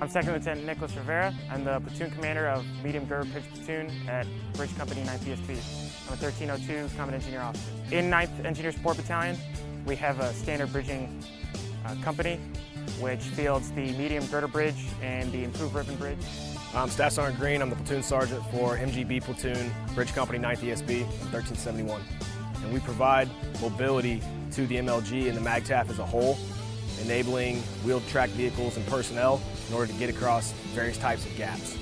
I'm Second Lieutenant Nicholas Rivera. I'm the platoon commander of Medium Girder Bridge Platoon at Bridge Company 9th ESB. I'm a 1302 Combat Engineer Officer. In 9th Engineer Support Battalion, we have a standard bridging uh, company which fields the medium girder bridge and the improved ribbon bridge. I'm Staff Sergeant Green. I'm the platoon sergeant for MGB Platoon, Bridge Company 9th ESB, 1371. And we provide mobility to the MLG and the MAGTF as a whole, enabling wheeled track vehicles and personnel in order to get across various types of gaps.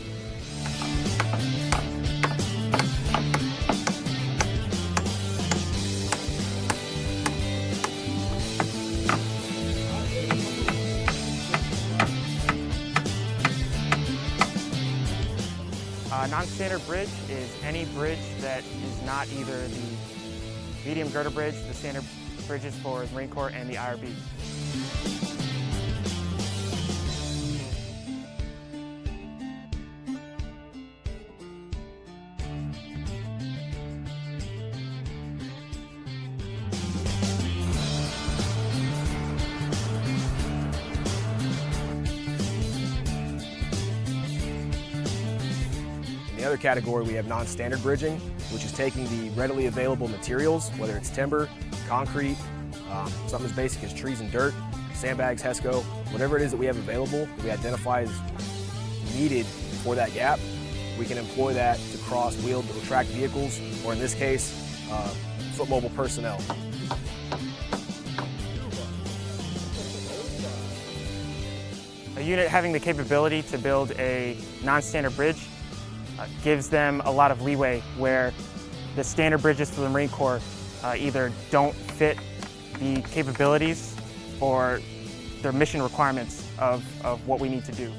A non-standard bridge is any bridge that is not either the medium girder bridge, the standard bridges for the Marine Corps, and the IRB. The other category, we have non-standard bridging, which is taking the readily available materials, whether it's timber, concrete, um, something as basic as trees and dirt, sandbags, HESCO, whatever it is that we have available that we identify as needed for that gap, we can employ that to cross wheeled or tracked vehicles, or in this case, uh, foot mobile personnel. A unit having the capability to build a non-standard bridge uh, gives them a lot of leeway where the standard bridges for the Marine Corps uh, either don't fit the capabilities or their mission requirements of, of what we need to do.